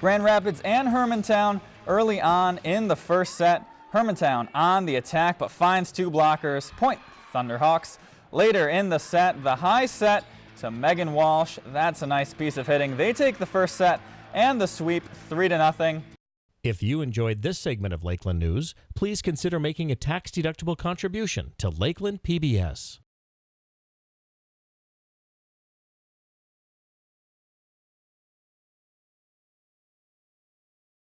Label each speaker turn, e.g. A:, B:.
A: Grand Rapids and Hermantown early on in the first set. Hermantown on the attack but finds two blockers. Point Thunderhawks. Later in the set, the high set to Megan Walsh. That's a nice piece of hitting. They take the first set and the sweep 3 to nothing.
B: If you enjoyed this segment of Lakeland News, please consider making a tax-deductible contribution to Lakeland PBS.